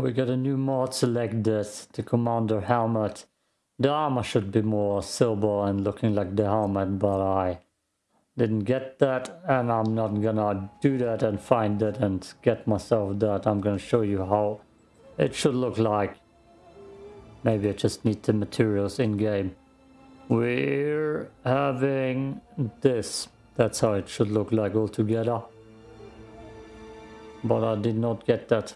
we got a new mod, select this, the commander helmet. The armor should be more silver and looking like the helmet, but I didn't get that and I'm not gonna do that and find it and get myself that. I'm gonna show you how it should look like. Maybe I just need the materials in game. We're having this. That's how it should look like all together. But I did not get that.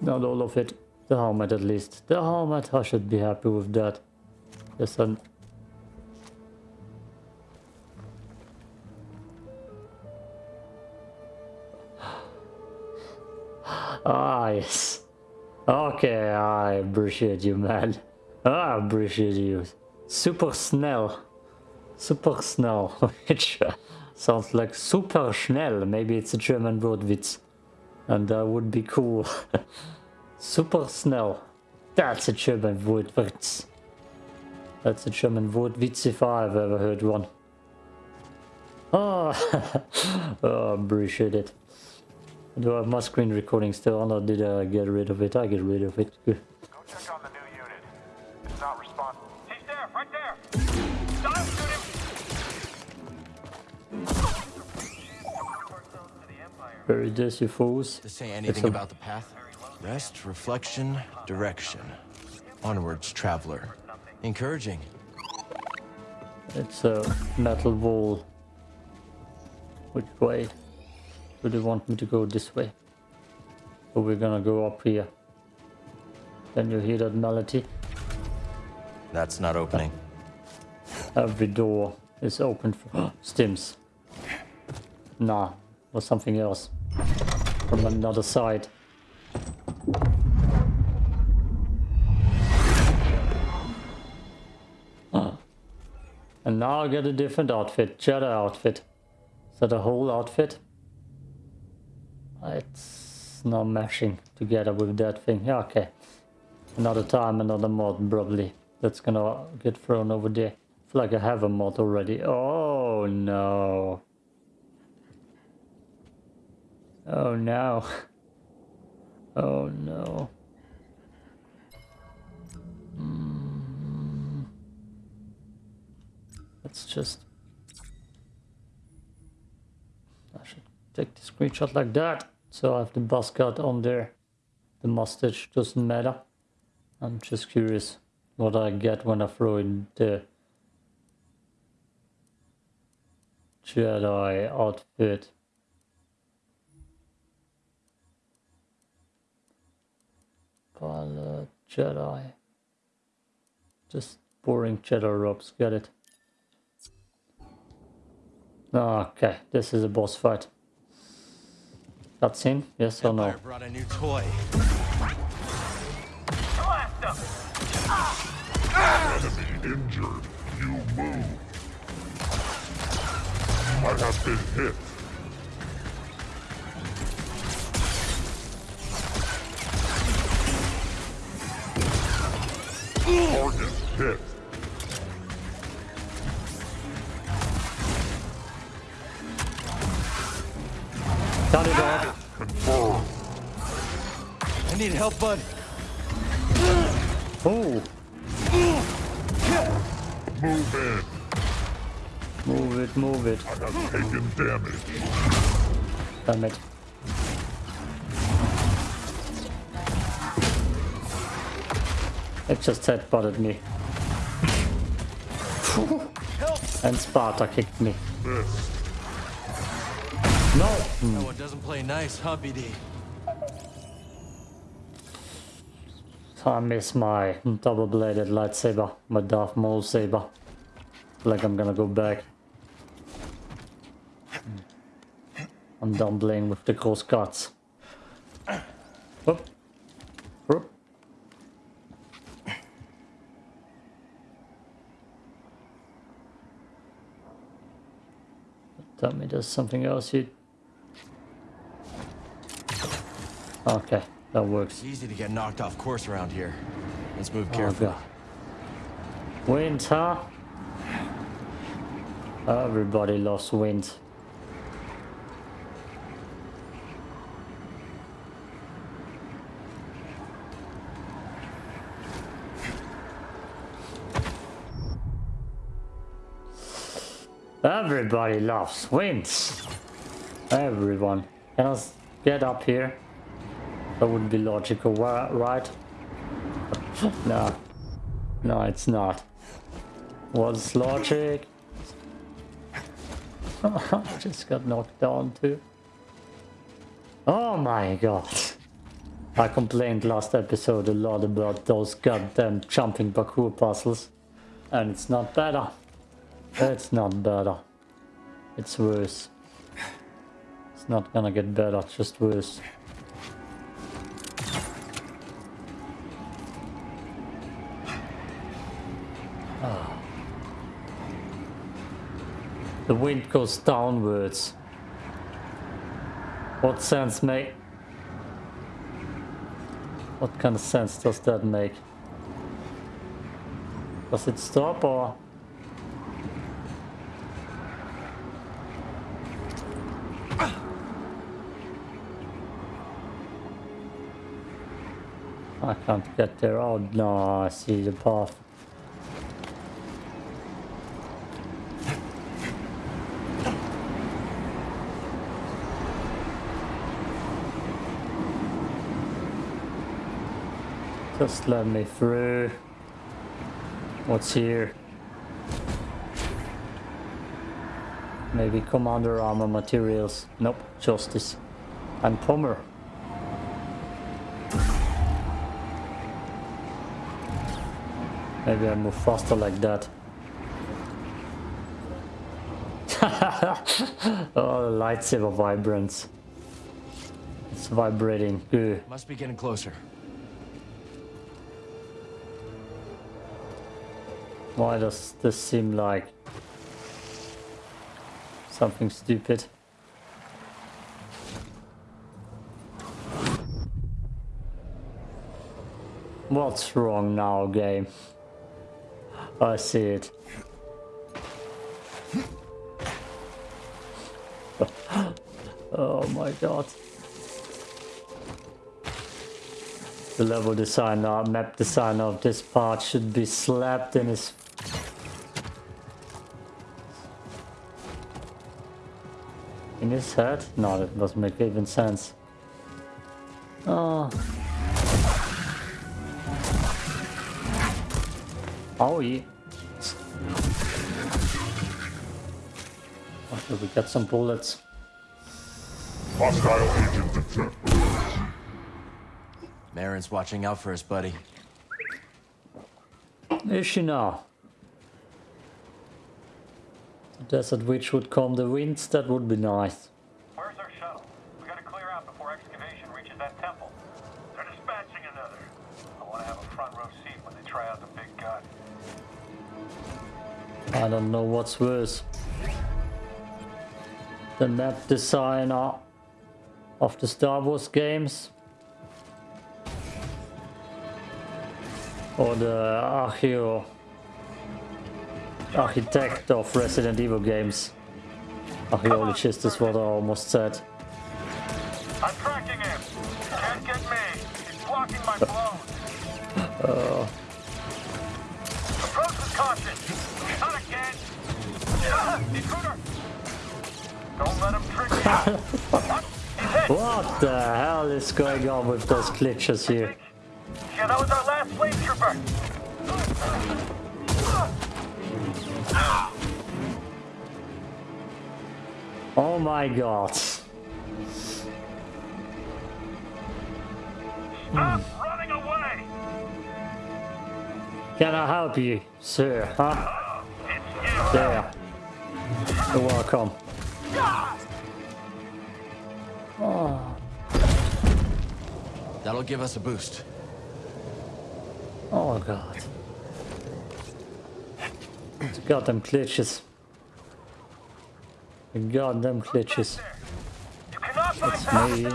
Not all of it. The helmet at least. The helmet, I should be happy with that. And Ah, yes. Okay, I appreciate you, man. I appreciate you. Super snel. Super snel. Which sounds like super schnell. Maybe it's a German word witz. And that would be cool. super snel. That's a German word witz. That's a German word witz if I've ever heard one. Ah, oh, oh appreciate it. Do I have my screen recording still on or did I get rid of it? I get rid of it. Good. Go check on the new unit. It's not responding. He's there, right there. Don't shoot him. Bury this, you fools. To say anything a- about the path? Rest, reflection, direction. Onwards, traveler. Encouraging. It's a metal wall. Which way? Do they want me to go this way? Or we're gonna go up here? Can you hear that melody? That's not opening. Every door is open for stims. Nah, or something else. From another side. Ah. And now I get a different outfit, Jedi outfit. Is that a whole outfit? It's not meshing together with that thing. Yeah, okay. Another time, another mod probably. That's gonna get thrown over there. I feel like I have a mod already. Oh no. Oh no. Oh no. Mm. Let's just... I should take the screenshot like that. So I have the buzz cut on there. The mustache doesn't matter. I'm just curious what I get when I throw in the Jedi outfit. Pilot Jedi. Just boring Jedi robes, get it. Okay, this is a boss fight. Cutscene, yes or no? Empire brought a new toy. Enemy injured. You move. I have been hit. Target hit. Cut it off. Confirmed. I need help, bud. Oh, Move in. move it, move it. I have taken damage. Damn it. It just headbutted me. and Sparta kicked me. This. No! Hmm. That one doesn't play nice, huh, BD? I miss my double-bladed lightsaber, my Darth Maul saber. Like I'm gonna go back. I'm done playing with the cross cuts. Whoop. Tell me there's something else you... Okay, that works. It's easy to get knocked off course around here. Let's move Oh carefully. god. Wind, huh? Everybody loves wind. Everybody loves wins. Everyone. Can I get up here? That would be logical, right? no. No, it's not. What's logic? I Just got knocked down too. Oh my god. I complained last episode a lot about those goddamn jumping parkour puzzles. And it's not better. It's not better. It's worse. It's not gonna get better, It's just worse. Ah. The wind goes downwards. What sense make? What kind of sense does that make? Does it stop or? I can't get there. Oh no, I see the path. Just let me through. What's here? Maybe commander armor materials. Nope, justice. And Pomer. Maybe I move faster like that. oh, the lightsaber vibrance. It's vibrating. Good. Must be getting closer. Why does this seem like something stupid? What's wrong now, game? I see it. oh my god. The level designer, map designer of this part should be slapped in his... In his head? No, that doesn't make even sense. Oh. Oh, yeah. Oh, okay, we got some bullets. Hostile agent detected. Merrin's watching out for us, buddy. Is she now? The desert witch would calm the winds, that would be nice. Where's our shuttle? We gotta clear out before excavation reaches that temple. They're dispatching another. I wanna have a front row seat when they try out the big gun. I don't know what's worse. The map designer of the Star Wars games. Or the archeo architect of Resident Evil games. Archaeologist is what I almost said. I'm tracking him. Can't get me. He's blocking my uh, blows. Approach What? He's hit. What the hell is going on with those glitches here? Yeah, that was our last flame trooper. Oh my god. Stop running away. Can I help you, sir? Huh? There. You're welcome. Oh. That'll give us a boost. Oh god. The goddamn glitches. The goddamn glitches. It's me.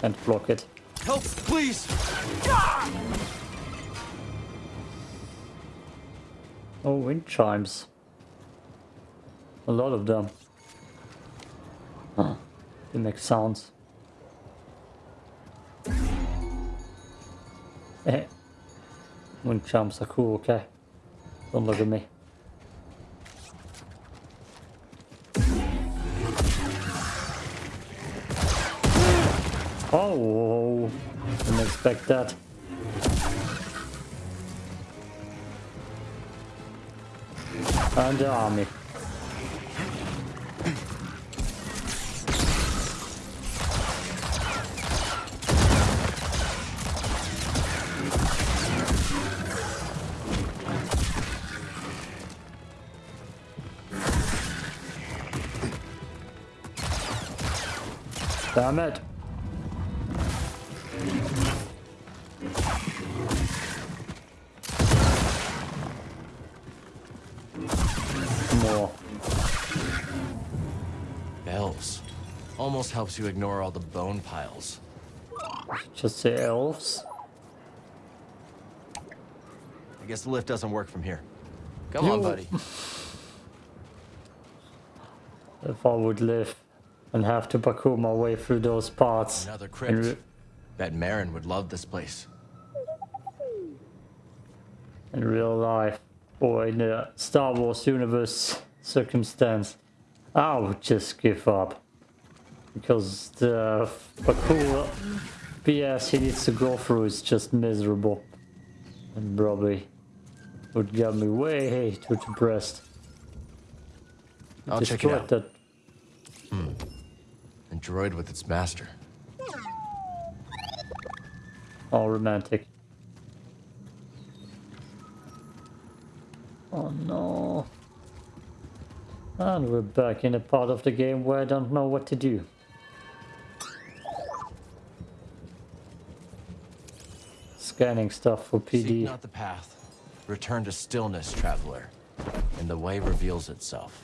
Direct block it. Help, please! Oh, wind chimes. A lot of them. Huh. They make sounds. Eh. Wind jumps are cool, okay? Don't look at me. Oh, didn't expect that. And the army. Damn it. More. Bells. Almost helps you ignore all the bone piles. Just say elves. I guess the lift doesn't work from here. Come on, buddy. If I would live and have to parkour my way through those parts. Another crypt. Bet Merrin would love this place. in real life or in the Star Wars universe circumstance, I would just give up. Because the parkour BS he needs to go through is just miserable. And probably would get me way too depressed. I'll check it out. that hmm. A droid with its master. all romantic. Oh no. And we're back in a part of the game where I don't know what to do. Scanning stuff for Seek PD. not the path. Return to stillness, traveler. And the way reveals itself.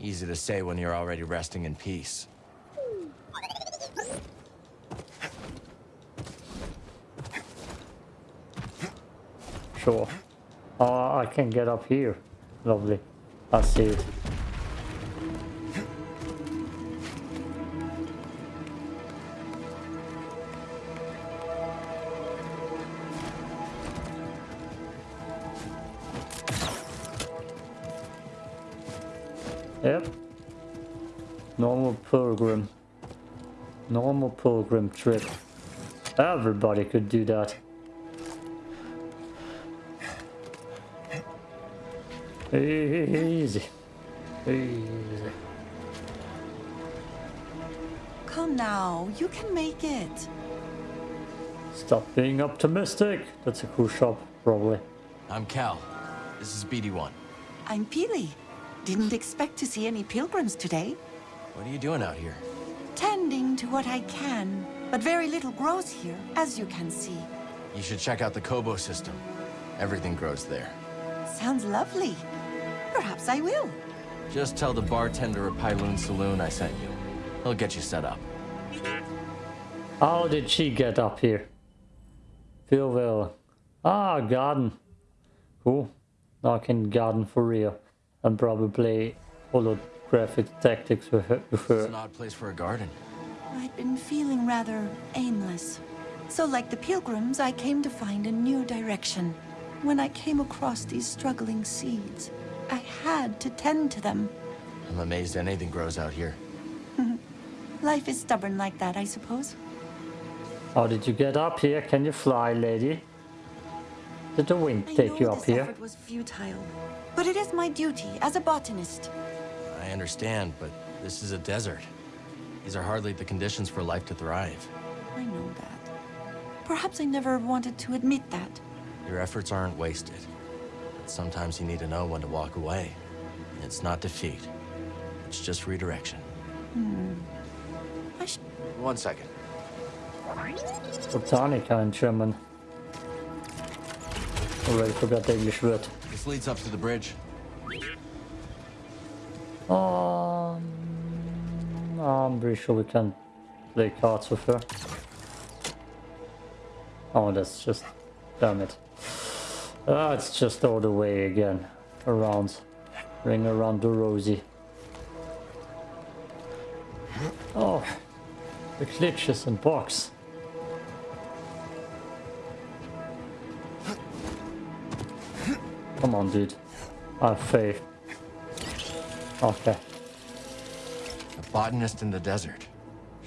Easy to say when you're already resting in peace. Sure. Oh, I can get up here. Lovely. I see it. Yep. Normal pilgrim. Normal pilgrim trip. Everybody could do that. Easy. Easy. Come now, you can make it. Stop being optimistic. That's a cool shop, probably. I'm Cal. This is BD1. I'm Peely. Didn't expect to see any pilgrims today. What are you doing out here? Tending to what I can, but very little grows here, as you can see. You should check out the Koboh system. Everything grows there. Sounds lovely. Perhaps I will. Just tell the bartender at Pyloon Saloon I sent you. He'll get you set up. How did she get up here? Philville. Ah, garden. Cool. Now I can garden for real. And probably holographic tactics with her. With It's an odd place for a garden. I'd been feeling rather aimless. So like the pilgrims, I came to find a new direction. When I came across these struggling seeds, I had to tend to them. I'm amazed anything grows out here. Life is stubborn like that, I suppose. How did you get up here? Can you fly, lady? Did the wind I take you up this here? effort was futile, but it is my duty as a botanist. I understand, but this is a desert. These are hardly the conditions for life to thrive. I know that. Perhaps I never wanted to admit that. Your efforts aren't wasted. But sometimes you need to know when to walk away. It's not defeat. It's just redirection. Hmm. I sh- One second. Botanica in German. Already forgot the English word. This leads up to the bridge. Um, I'm pretty sure we can play cards with her. Oh, that's just... Damn it. Ah, it's just all the way again. Around. Ring around the rosy. Oh, the glitches and box. Come on, dude. I have faith. Okay. A botanist in the desert.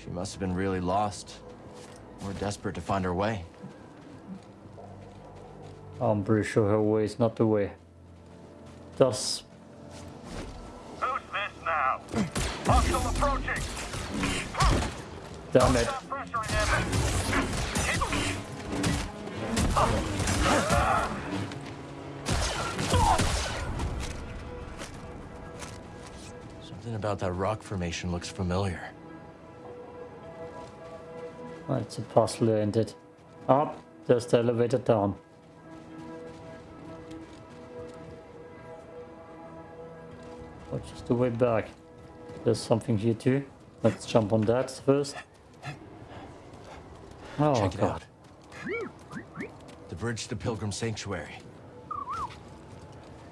She must have been really lost. Or desperate to find her way. I'm pretty sure her way is not the way. Thus, Who's this now? Hostile approaching. damn it. Stop pressuring Something about that rock formation looks familiar. Oh, It's a puzzle, ain't it? Up, there's the elevator down. Oh, Which is the way back? There's something here too. Let's jump on that first. Oh Check it god. out. The bridge to Pilgrim Sanctuary.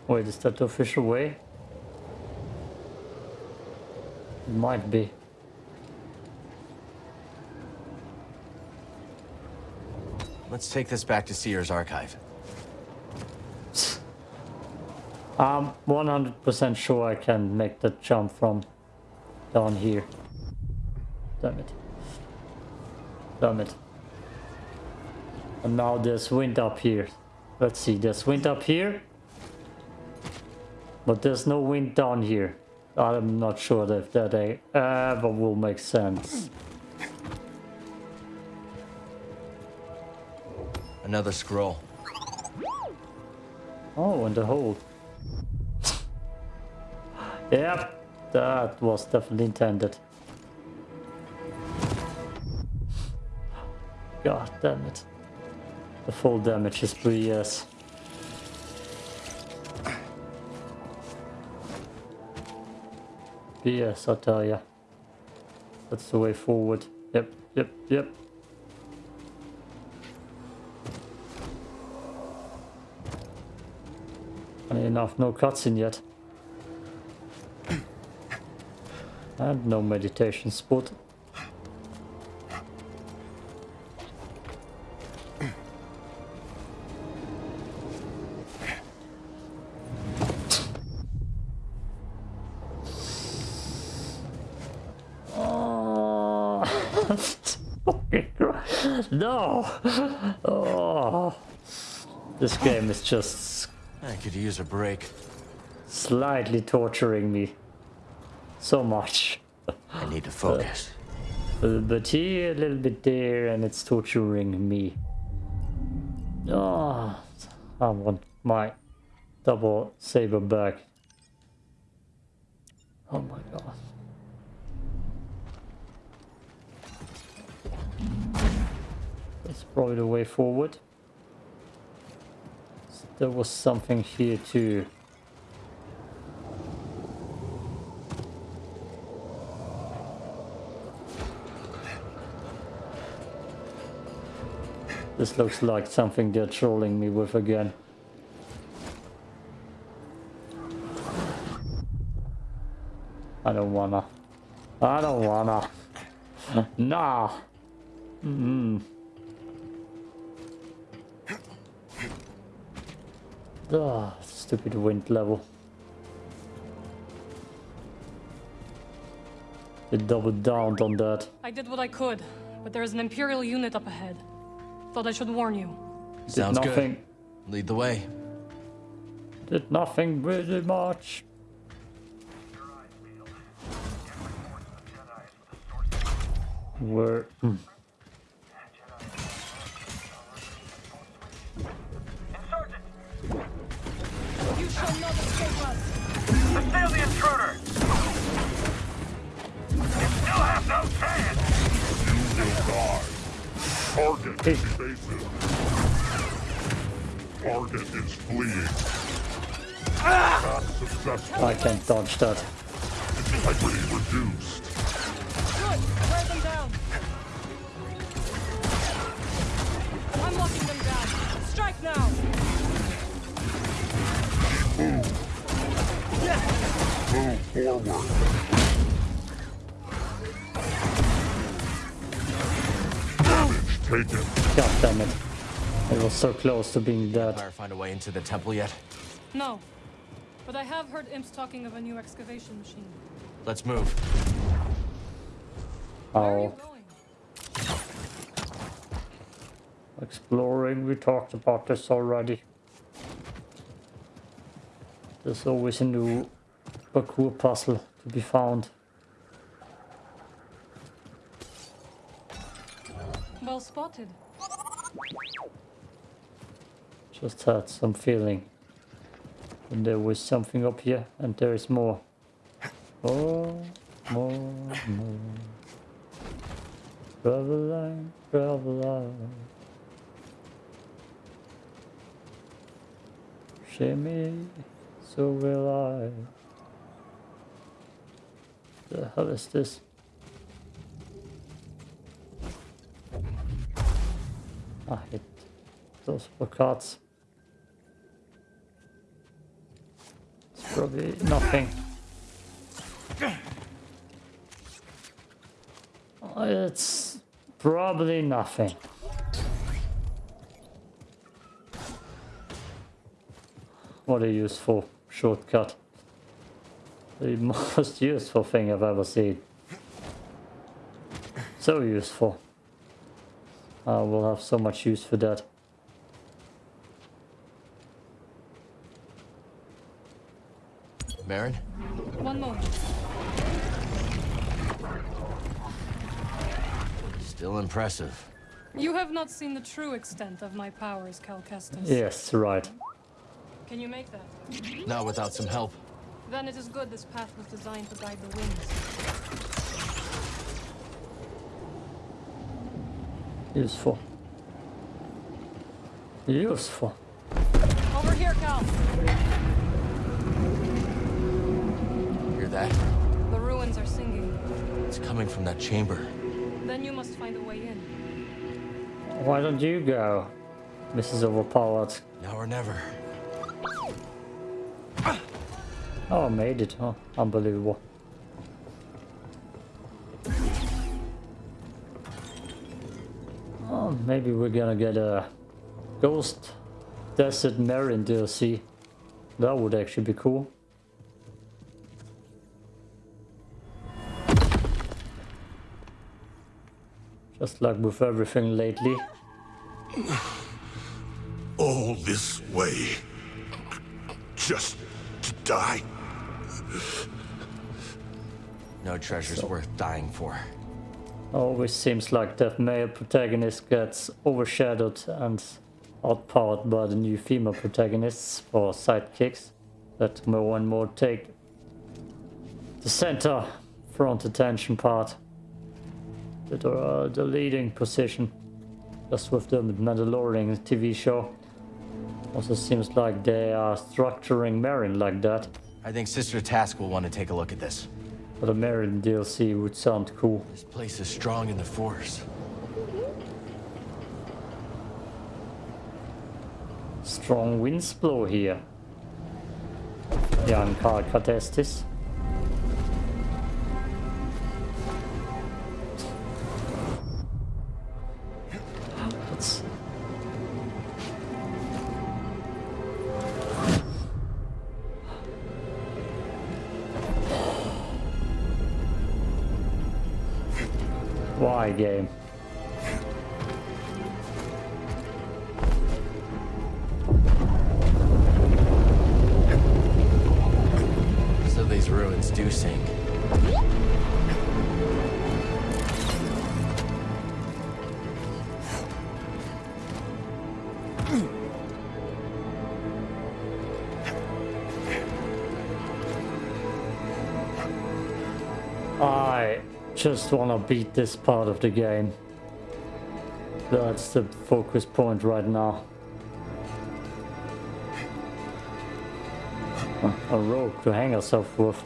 Wait, is that the official way? It might be. Let's take this back to Seer's archive. I'm 100% sure I can make the jump from down here. Damn it. Damn it. And now there's wind up here. Let's see, there's wind up here. But there's no wind down here. I'm not sure if that ever will make sense. Another scroll. Oh, and the hole. yep, that was definitely intended. God damn it. The full damage is 3 years. Yes, I tell ya. That's the way forward. Yep, yep, yep. Funny enough, no cutscene yet. And no meditation spot. No! Oh, this game is just I could use a break. slightly torturing me so much. I need to focus. Uh, uh, a little bit here, a little bit there, and it's torturing me. Oh, I want my double saber back. Oh my god. That's probably the way forward. There was something here too. This looks like something they're trolling me with again. I don't wanna. I don't wanna. nah. Mm. Ah, stupid wind level. They doubled down on that. I did what I could, but there is an Imperial unit up ahead. Thought I should warn you. Did Sounds nothing. good. Lead the way. Did nothing really much. Where? Intruder. You still have no chance. You will die. Target Hey. evasive. Target is fleeing. Ah! Not successful. I can't dodge that. Integrity reduced. Good! Wear them down! I'm locking them down! Strike now! Move forward. Damage taken. God damn it. I was so close to being dead. Fire find a way into the temple yet? No. But I have heard imps talking of a new excavation machine. Let's move. Where are Oh, going? exploring, we talked about this already. There's always a new parkour puzzle to be found. Well spotted. Just had some feeling. And there was something up here, and there is more. More, more, more. Travel on, travel. Shimmy, so will I. The hell is this? I hit those cards. It's probably nothing. Oh, it's probably nothing. What a useful shortcut. The most useful thing I've ever seen. So useful. I will have so much use for that. Baron? One moment. Still impressive. You have not seen the true extent of my powers, Cal Kestis. Yes, right. Can you make that? Not without some help. Then it is good this path was designed to guide the winds. Useful. Useful. Over here, Cal. Hear that? The ruins are singing. It's coming from that chamber. Then you must find a way in. Why don't you go? Mrs. Overpowered. Now or never. Oh, I made it, huh? Unbelievable. Oh, maybe we're gonna get a Ghost Desert Merrin DLC. That would actually be cool. Just like with everything lately. All this way. Just to die. No treasure's worth dying for. Always seems like that male protagonist gets overshadowed and outpowered by the new female protagonists or sidekicks that more and more take the center front attention part. That are uh, the leading position. Just with the Mandalorian TV show. Also seems like they are structuring Merrin like that I think Sister Task will want to take a look at this. but a Merrin DLC would sound cool This place is strong in the Force. Strong winds blow here. Young Carl Kestis. That's game? Just want to beat this part of the game. That's the focus point right now. A rope to hang herself with.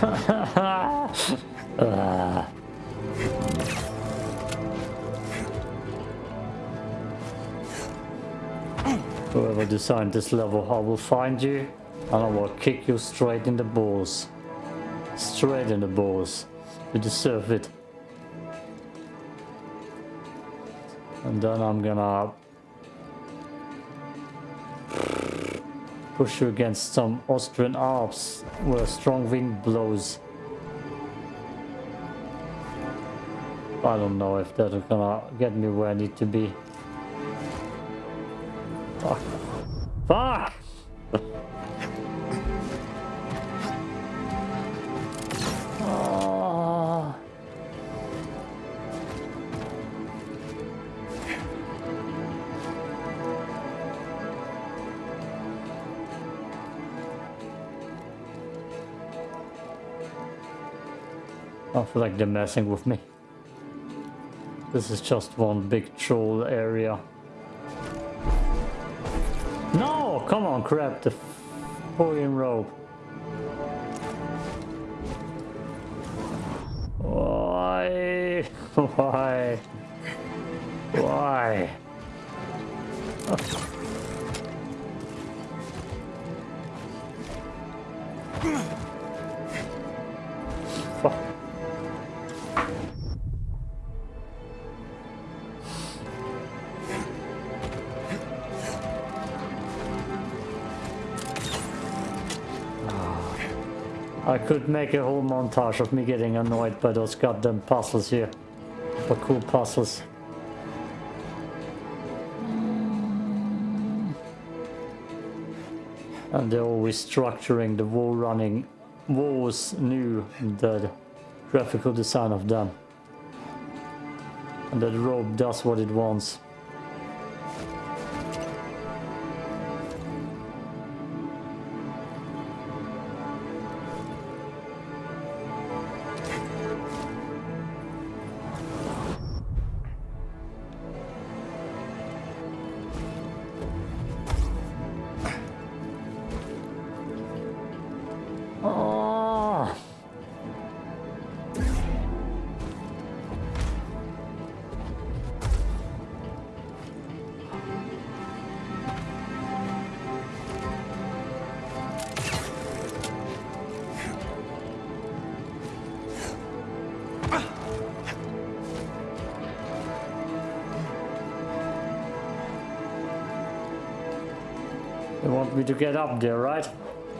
Whoever designed this level, I will find you and I will kick you straight in the balls. Straight in the balls. You deserve it. And then I'm gonna push you against some Austrian Alps where a strong wind blows. I don't know if that's gonna get me where I need to be. Fuck. Fuck! Feel like they're messing with me. This is just one big troll area. No! Come on, crap, the fucking rope. Why? Why? Why? Fuck. Could make a whole montage of me getting annoyed by those goddamn puzzles here. But cool puzzles. Mm. And they're always structuring the wall running walls new the graphical design of them. And that rope does what it wants. To get up there, right?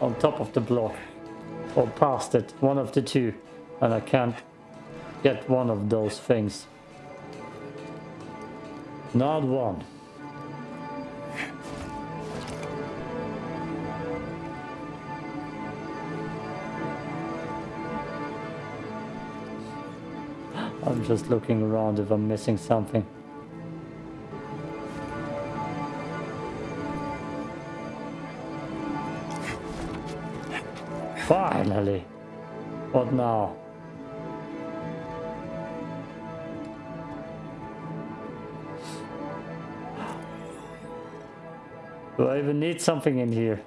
On top of the block. Or past it. One of the two. And I can't get one of those things. Not one. I'm just looking around if I'm missing something. Finally. What now? Do I even need something in here?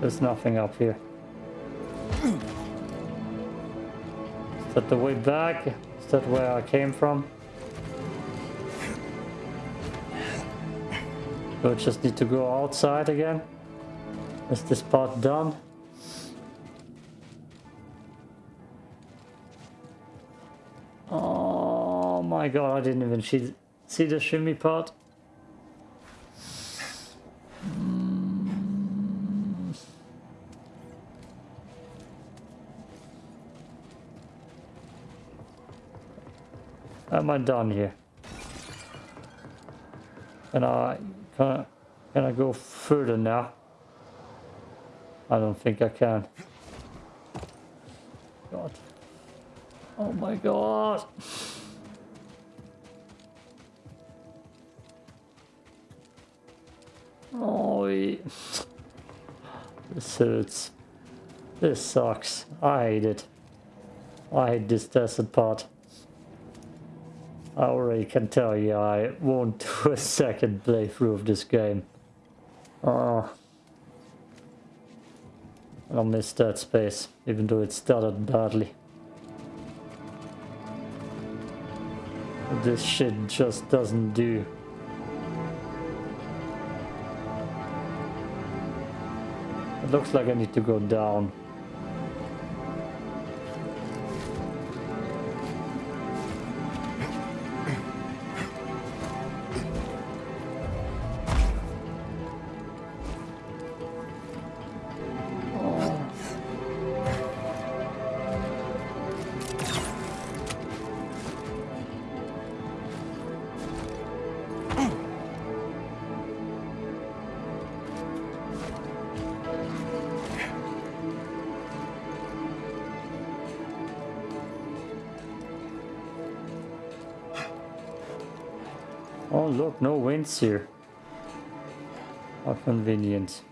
There's nothing up here. Is that the way back? Is that where I came from? Do I just need to go outside again? Is this part done? Oh my god, I didn't even see, see the shimmy part. Am I done here? Can I, can I, can I go further now? I don't think I can. God. Oh my god. Oh, this hurts. This sucks. I hate it. I hate this desert part. I already can tell you I won't do a second playthrough of this game. Oh. I'll miss that space, even though it started badly. This shit just doesn't do. It looks like I need to go down. Oh, look, no winds here. How convenient.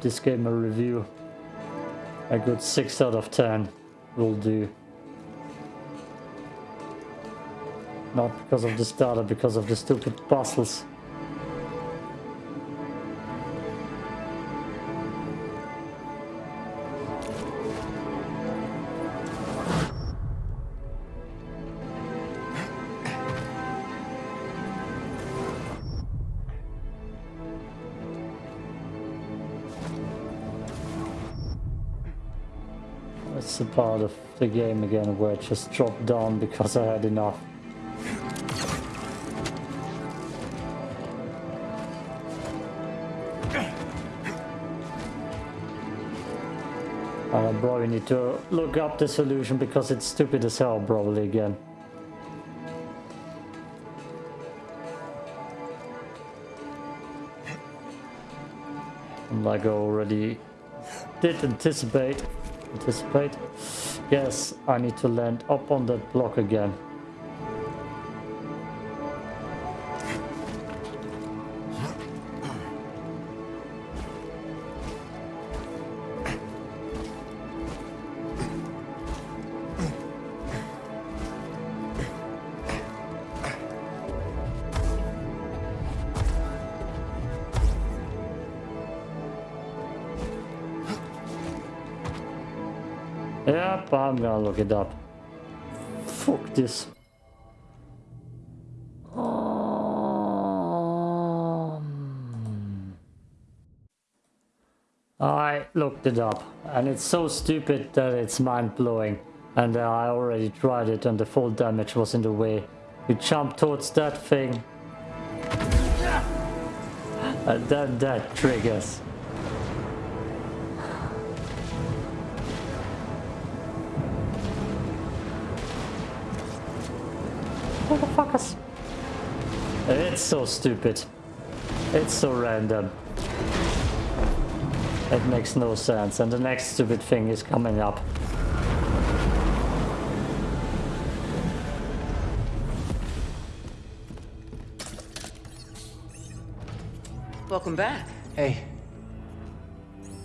This game a review. A good 6 out of 10 will do. Not because of the starter, because of the stupid puzzles. The game again where it just dropped down because I had enough. Uh, I probably need to look up the solution because it's stupid as hell probably again. Like I already did anticipate, anticipate, yes, I need to land up on that block again. It up. Fuck this. Um, I looked it up and it's so stupid that it's mind-blowing and uh, I already tried it and the full damage was in the way. You jump towards that thing and then that triggers. So stupid. It's so random. It makes no sense. And the next stupid thing is coming up. Welcome back. Hey,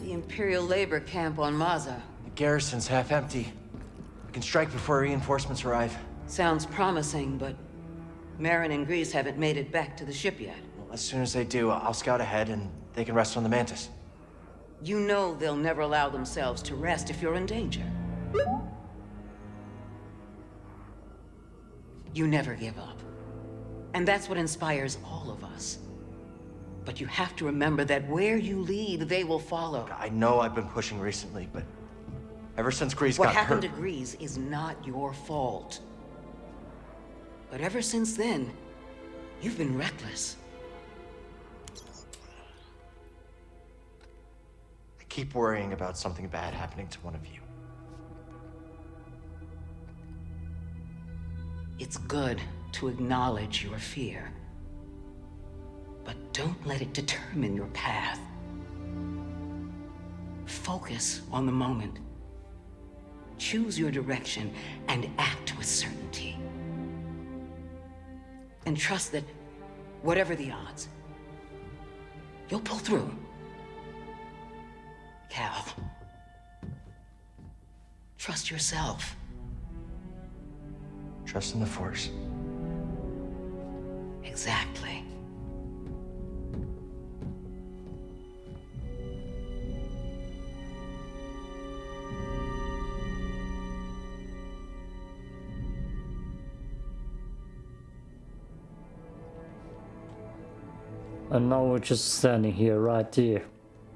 The Imperial labor camp on Maza. the garrison's half empty. We can strike before reinforcements arrive. Sounds promising, but Merrin and Greez haven't made it back to the ship yet. Well, as soon as they do, I'll scout ahead and they can rest on the Mantis. You know they'll never allow themselves to rest if you're in danger. You never give up. And that's what inspires all of us. But you have to remember that where you lead, they will follow. I know I've been pushing recently, but ever since Greez What got hurt... What happened to Greez is not your fault. But ever since then, you've been reckless. I keep worrying about something bad happening to one of you. It's good to acknowledge your fear. But Don't let it determine your path. Focus on the moment. Choose your direction and act with certainty. And trust that, whatever the odds, you'll pull through. Cal. Trust yourself. Trust in the Force. Exactly. And now we're just standing here, right here.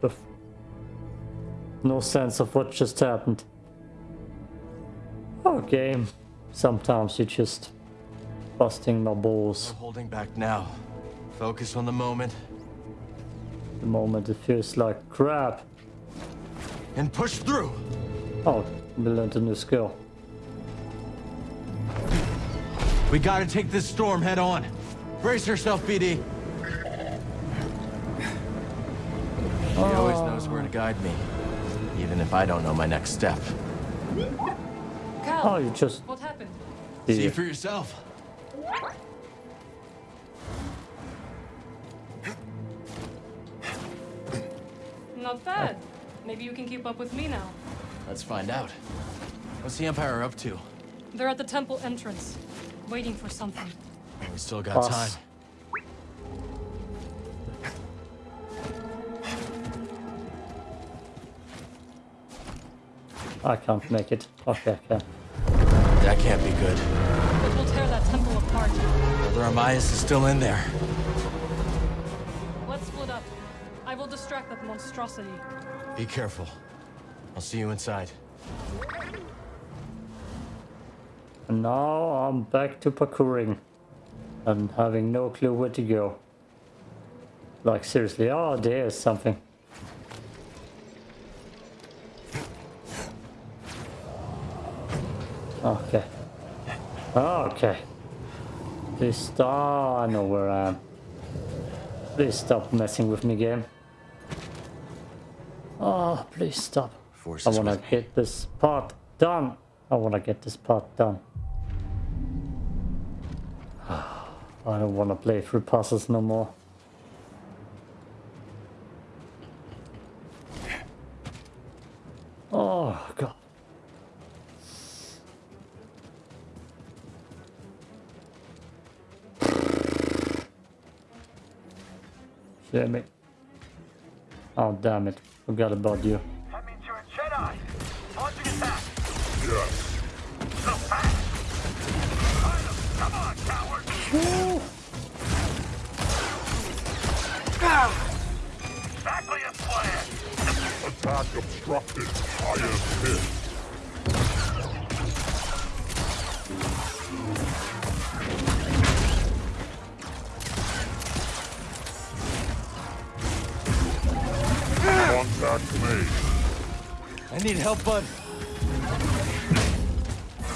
With no sense of what just happened. Okay, sometimes you're just busting my balls. No holding back now. Focus on the moment The moment it feels like crap. and push through. Oh, we learned a new skill. We gotta take this storm head on. Brace yourself, BD. He always knows where to oh. guide me, even if I don't know my next step. Cal, Oh, you just what happened? See Yeah. for yourself. Not bad. Maybe you can keep up with me now. Let's find out. What's the Empire up to? They're at the temple entrance, waiting for something. We still got Boss. time. I can't make it. Okay, I can. That can't be good. It will tear that temple apart. Brother Amias is still in there. Let's split up. I will distract that monstrosity. Be careful. I'll see you inside. And now I'm back to parkouring. And having no clue where to go. Like seriously, ah, oh there's something. Okay. Okay. Please stop. I know where I am. Please stop messing with me, game. Oh, please stop. Force I wanna get this part done. I wanna get this part done. I don't wanna play through puzzles no more. Oh god. Damn it. Oh damn it. Forgot about you. That means you're a Jedi. Launching attack. Yes. So fast. Come on, coward. Exactly as planned. Attack obstructed. I am hit. Contact made. I need help, bud.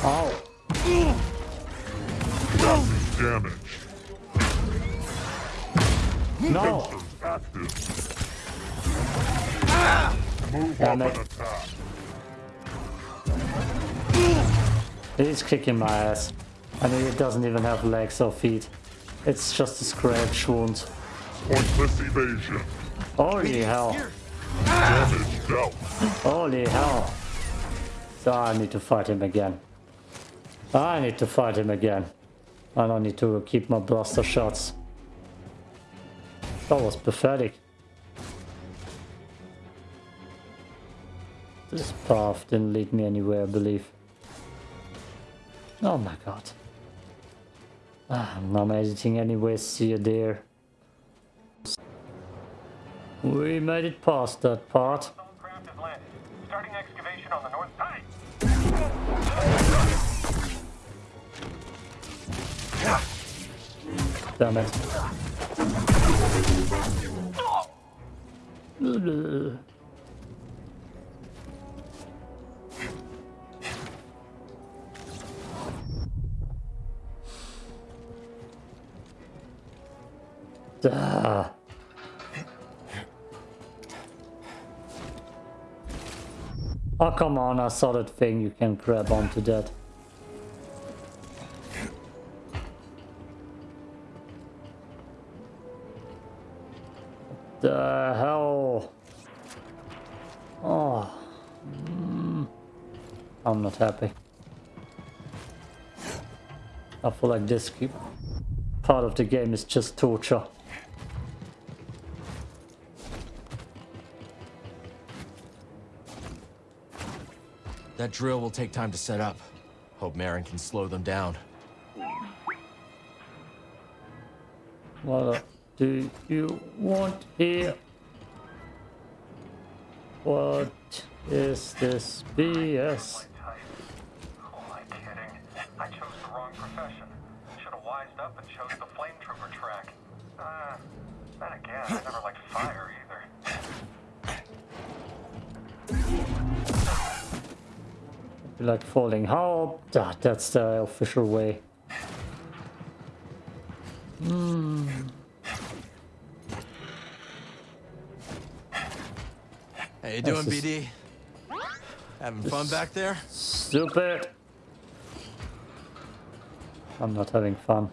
Oh. Capping damage. No! Sensors active. Move Damn up it. and attack. He's kicking my ass. I mean, it doesn't even have legs or feet. It's just a scratch wound. Pointless evasion. Holy hell. Damage dealt. Holy hell. So I need to fight him again. I need to fight him again. I don't need to keep my blaster shots. That was pathetic. This path didn't lead me anywhere, I believe. Oh my god. Ah, I'm not editing anyway, see you there. We made it past that part. Craft has landed. Oh, come on, I saw that thing. You can grab onto that. the hell? Oh. Mm. I'm not happy. I feel like this part of the game is just torture. That drill will take time to set up. Hope Merrin can slow them down. What do you want here? What is this BS? Who am I kidding? I chose the wrong profession. Should have wised up and chose the flame trooper track. Uh, then again, I never liked fire Like falling. How? Ah, that's the official way. Hmm. How you doing, This BD? Having fun back there? Stupid. I'm not having fun.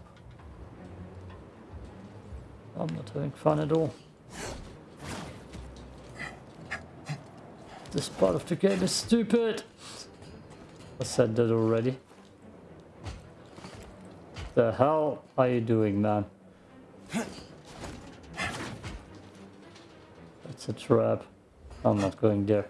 I'm not having fun at all. This part of the game is stupid. I said that already. The hell are you doing, man? That's a trap. I'm not going there.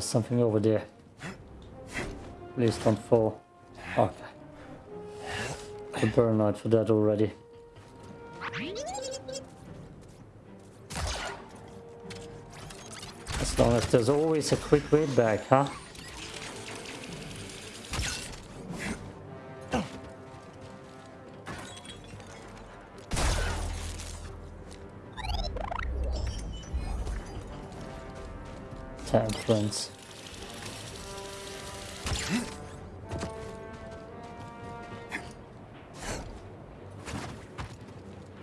There's something over there. Please don't fall. Okay. The burnout for that already. As long as there's always a quick way back, huh? Friends.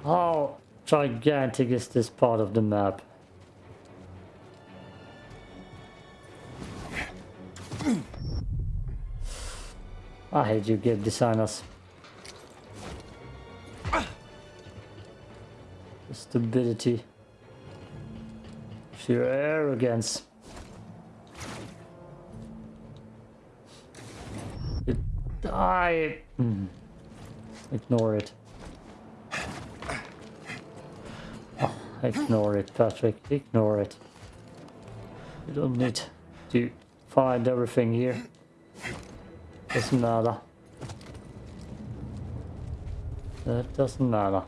How gigantic is this part of the map? I hate you game designers. Stupidity. Sheer arrogance. I... hmm. Ignore it. Oh, ignore it, Patrick. Ignore it. You don't need to find everything here. Doesn't matter. That doesn't matter.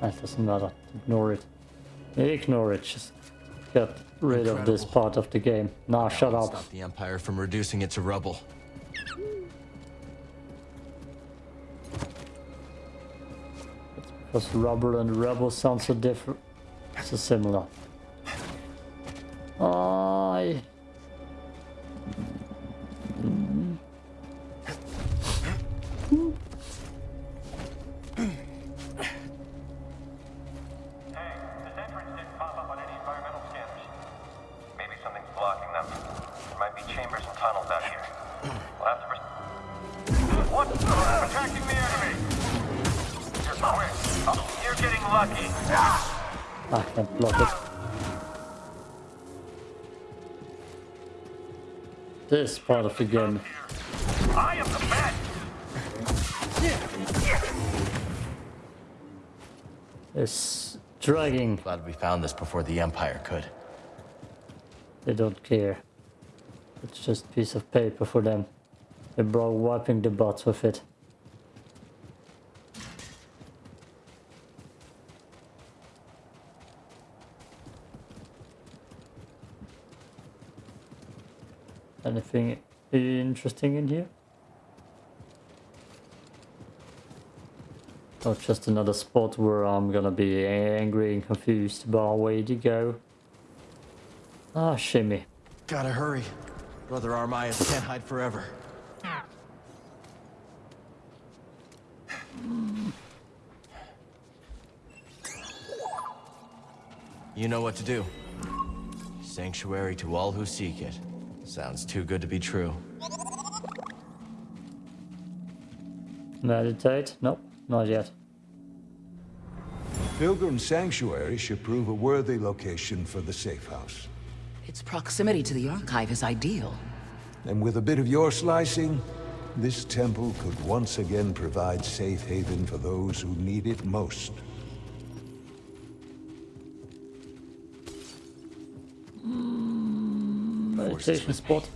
That doesn't matter. Ignore it. Ignore it. Just get rid of this part of the game. Nah, shut up. Stop the Empire from reducing it to rubble. Because rubble and rebel sound so different. So similar. I. This part of the game I am the best! is dragging. Glad we found this before the Empire could. They don't care. It's just a piece of paper for them. They're bro wiping the butts with it. Anything interesting in here? Or just another spot where I'm gonna be angry and confused about where to go. Ah, shimmy. Gotta hurry. Brother Armias can't hide forever. You know what to do. Sanctuary to all who seek it. Sounds too good to be true. Meditate? Nope, not yet. Pilgrim Sanctuary should prove a worthy location for the safe house. Its proximity to the Archive is ideal. And with a bit of your slicing, this temple could once again provide safe haven for those who need it most. Hmm, meditation spot.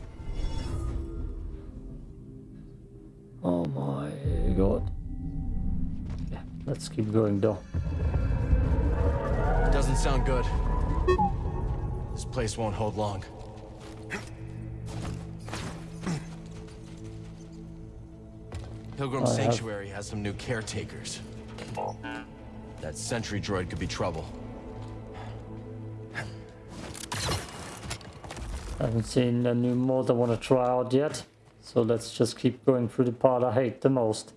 Keep going though. Doesn't sound good. This place won't hold long. Pilgrim I have- Sanctuary has some new caretakers. That sentry droid could be trouble. I haven't seen a new mod I want to try out yet. So let's just keep going through the part I hate the most.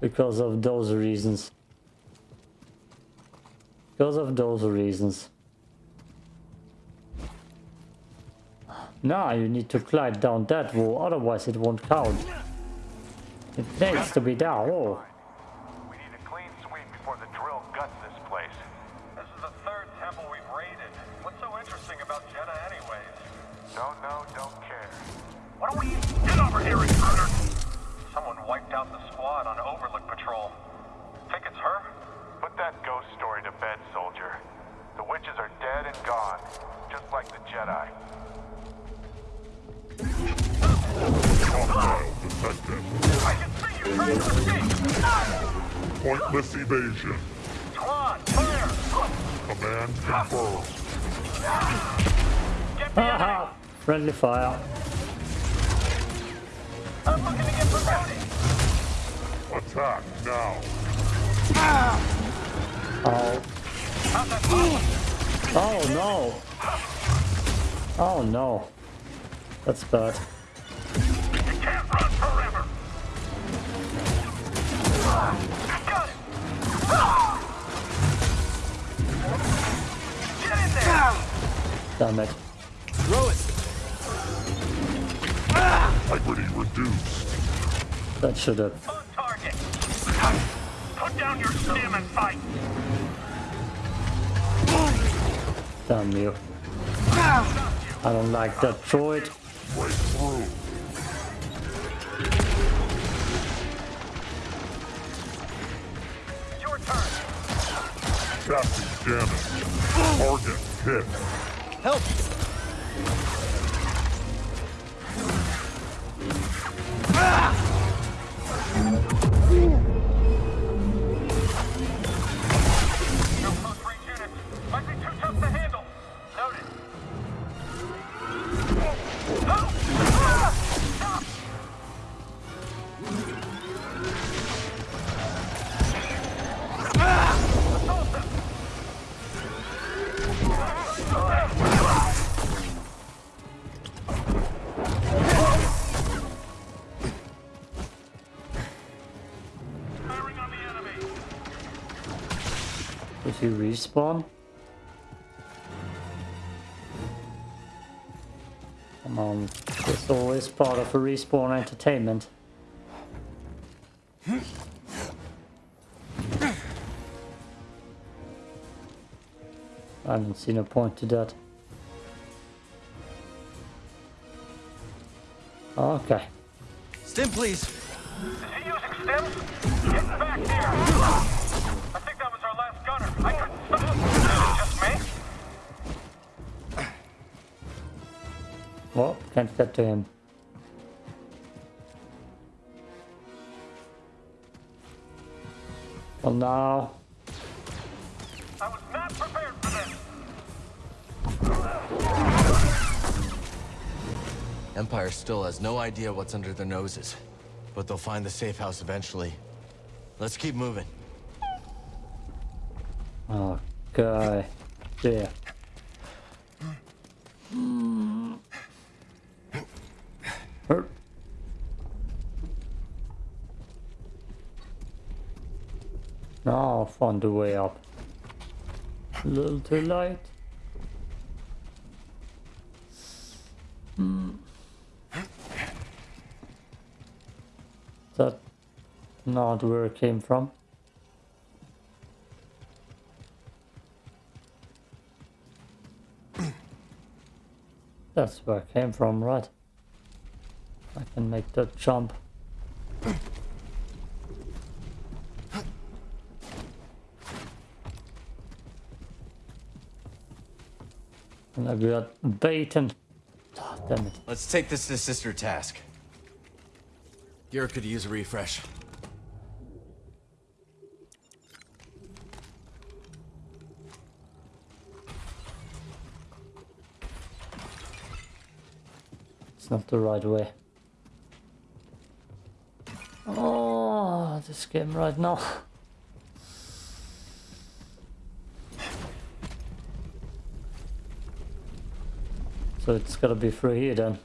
Because of those reasons. Because of those reasons. Now you need to climb down that wall, otherwise it won't count. It needs to be down. Oh. Pointless evasion. Command confirmed. Get the enemy! Haha! Friendly fire. I'm looking to get promoted! Attack now. Oh. How's that feel? Oh no. Oh no. That's bad. Damn it. Throw it! Integrity reduced. That should have. On target! Put down your stim and fight! Damn you. I don't like that droid. Break through. Your turn! Chassis damage. Target hit. Help! Respawn. Come on. It's always part of a respawn entertainment. I haven't seen a point to that. Okay. Stim, please! Is he using stims? Get back here! Can't step to him. Well, now. Empire still has no idea what's under their noses, but they'll find the safe house eventually. Let's keep moving. Okay. Yeah. I the way up. A little too light. Hmm. That not where it came from. That's where it came from, right? I can make that jump. I got baited. Oh, damn it. Let's take this to Sister Task. Gur could use a refresh. It's not the right way. Oh, this game right now. So it's gotta be through here then.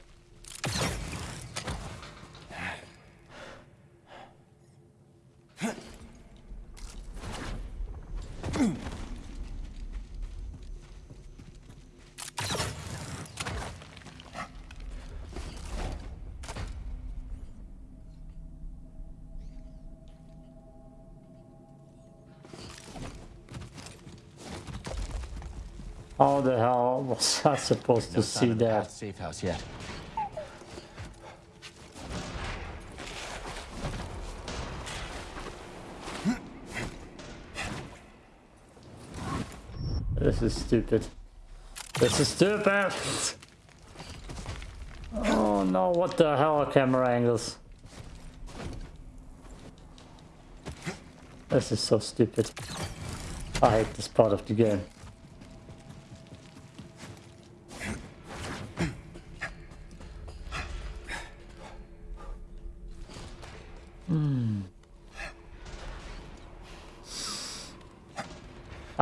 How the hell was I supposed to No sign see that? safe house yet. This is stupid. This is stupid! Oh no, what the hell are camera angles? This is so stupid. I hate this part of the game.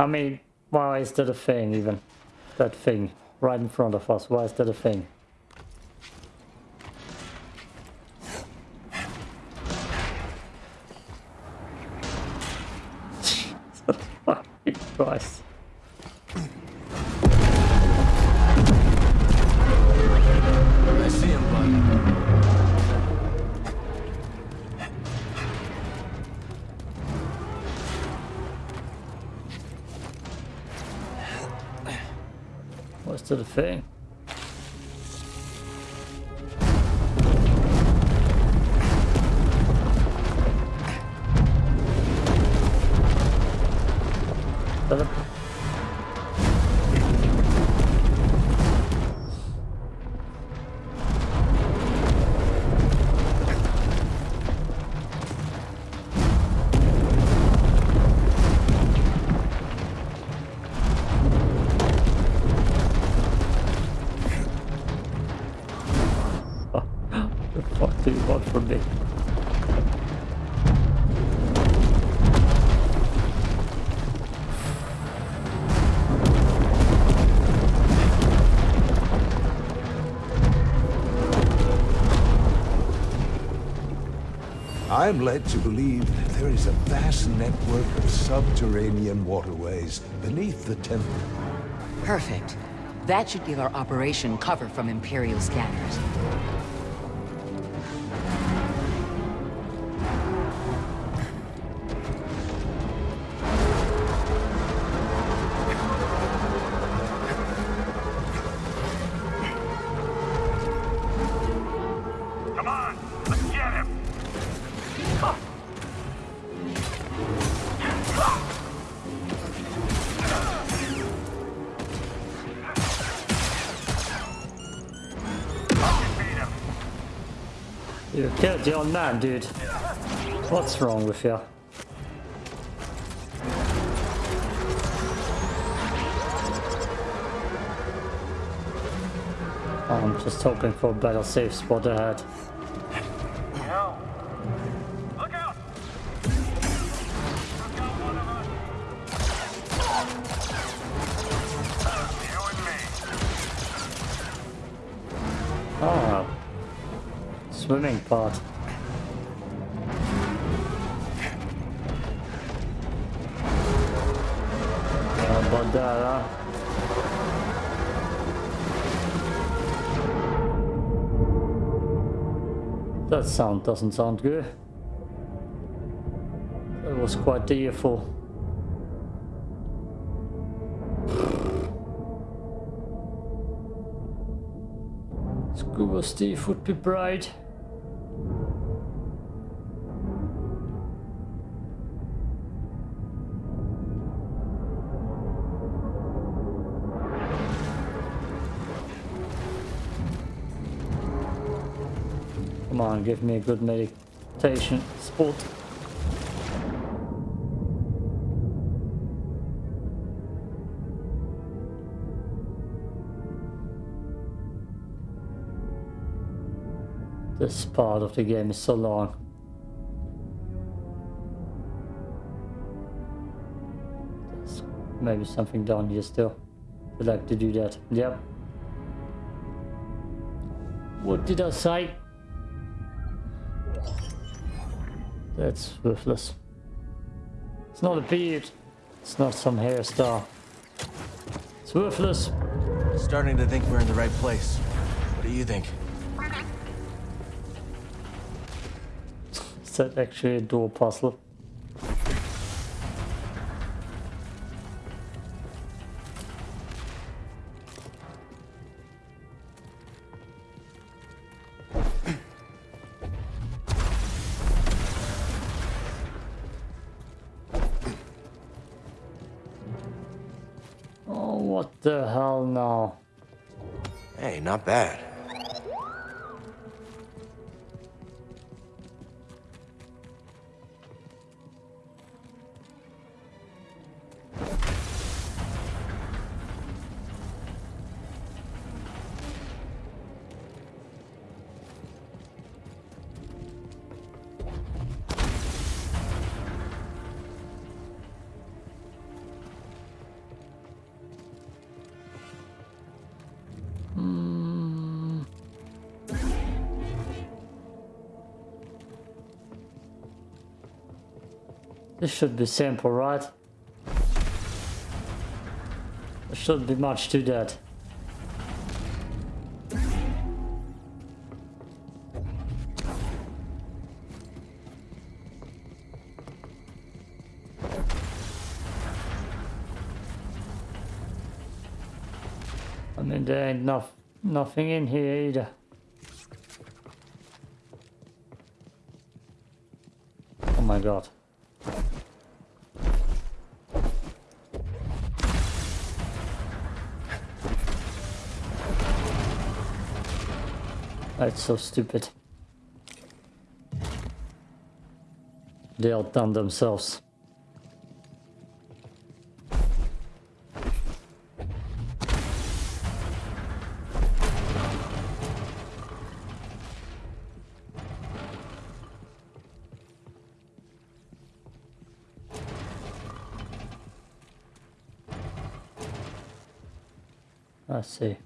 I mean, why is that a thing even? That thing right in front of us, why is that a thing? Fucking Christ. Thing? I'm led to believe there is a vast network of subterranean waterways beneath the temple. Perfect. That should give our operation cover from Imperial scanners. Your man, dude. What's wrong with you? I'm just hoping for a better safe spot ahead. Ah. Swimming part. Doesn't sound good. It was quite the earful. Scuba Steve would be bright. Give me a good meditation spot. This part of the game is so long. There's maybe something down here still. I'd like to do that. Yep. What did I say? That's worthless. It's not a beard. It's not some hairstyle. It's worthless. Starting to think we're in the right place. What do you think? Is that actually a door puzzle? The hell no. Hey, not bad. Should be simple, right? There shouldn't be much to that. I mean, there ain't no, nothing in here either. Oh my god. That's so stupid. They outdone themselves. I see.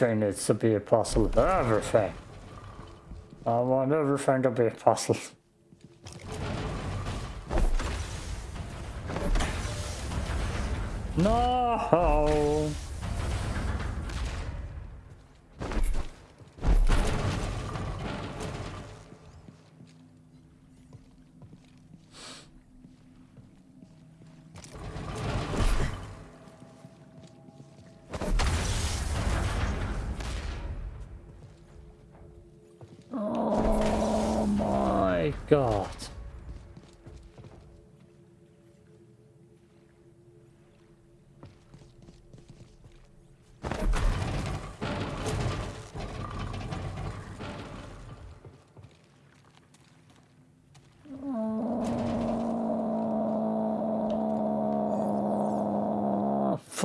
Everything needs to be a puzzle. Everything. I want everything to be a puzzle. No.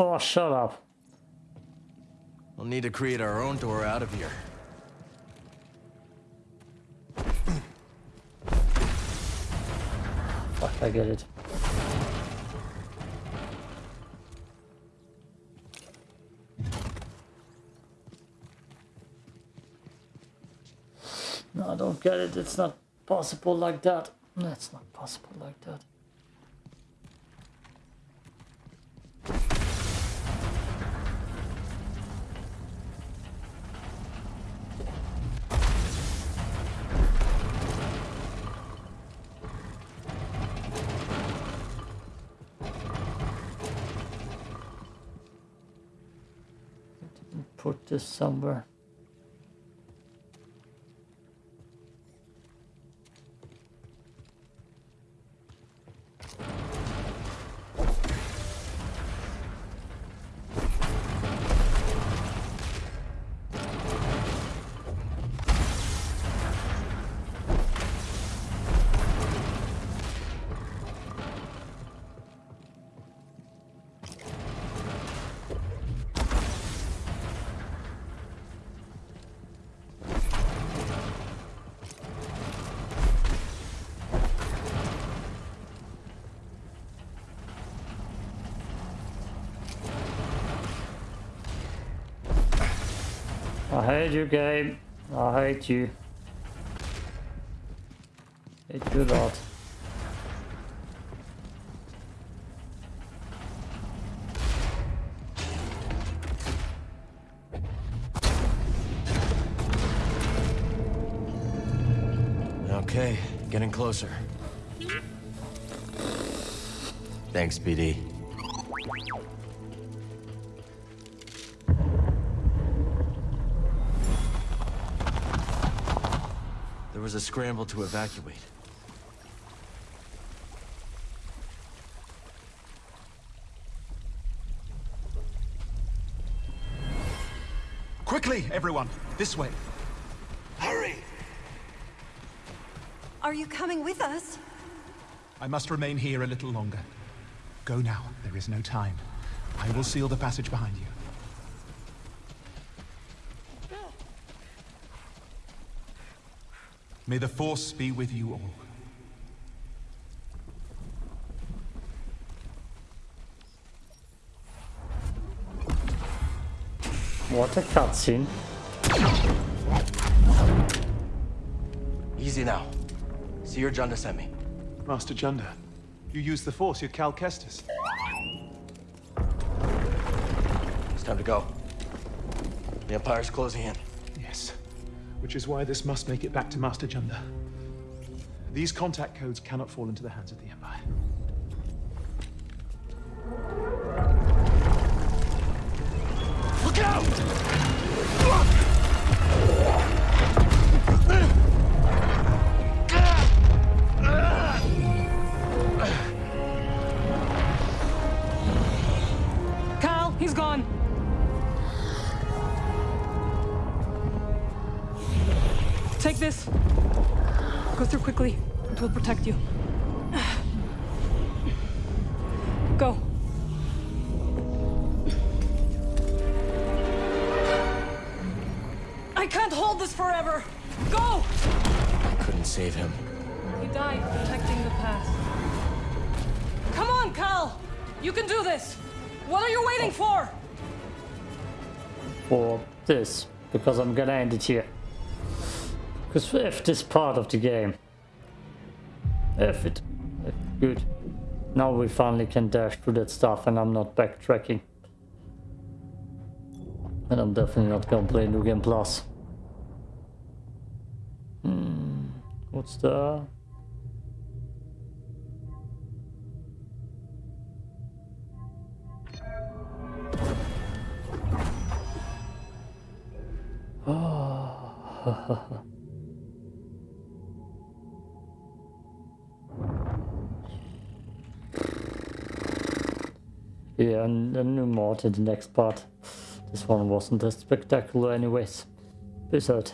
For? Shut up. We'll need to create our own door out of here. Fuck, I get it. No, I don't get it. It's not possible like that. That's not possible like that. Put this somewhere. You, game. I hate you. Hate you lot. Okay, getting closer. Thanks, BD. Was a scramble to evacuate. Quickly, everyone! This way. Hurry! Are you coming with us? I must remain here a little longer. Go now. There is no time. I will seal the passage behind you. May the Force be with you all. What a cutscene. Easy now. Cere Junda sent me. Master Junda, you use the Force, you're Cal Kestis. It's time to go. The Empire's closing in. Which is why this must make it back to Master Junda. These contact codes cannot fall into the hands of the Empire. Look out! Through quickly. It will protect you. Go. I can't hold this forever. Go! I couldn't save him. He died protecting the path. Come on, Cal! You can do this! What are you waiting for? for this because I'm gonna end it here. Because if this part of the game, if it, good, now we finally can dash through that stuff and I'm not backtracking. And I'm definitely not gonna play New Game Plus. Hmm, what's the... Yeah, and a new mod in the next part. This one wasn't as spectacular anyways. Peace out.